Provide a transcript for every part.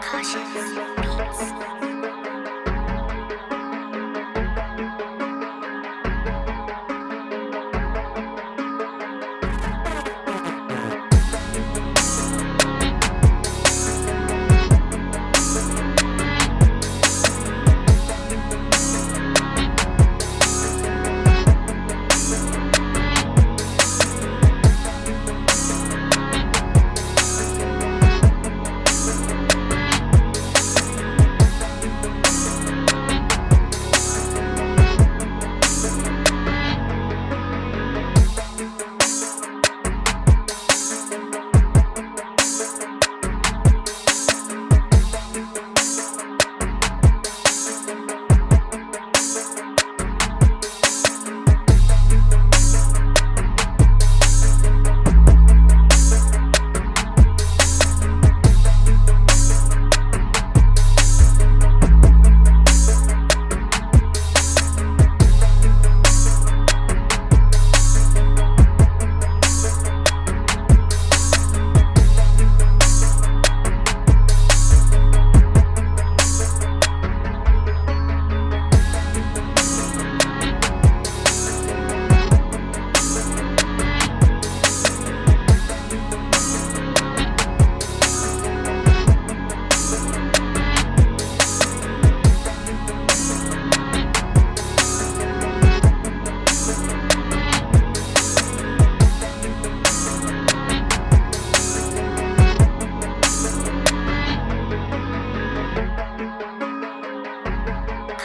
Cautious beats.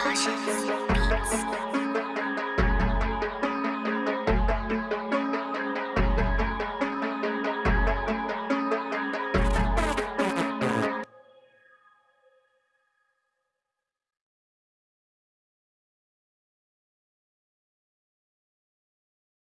Cautious Beats.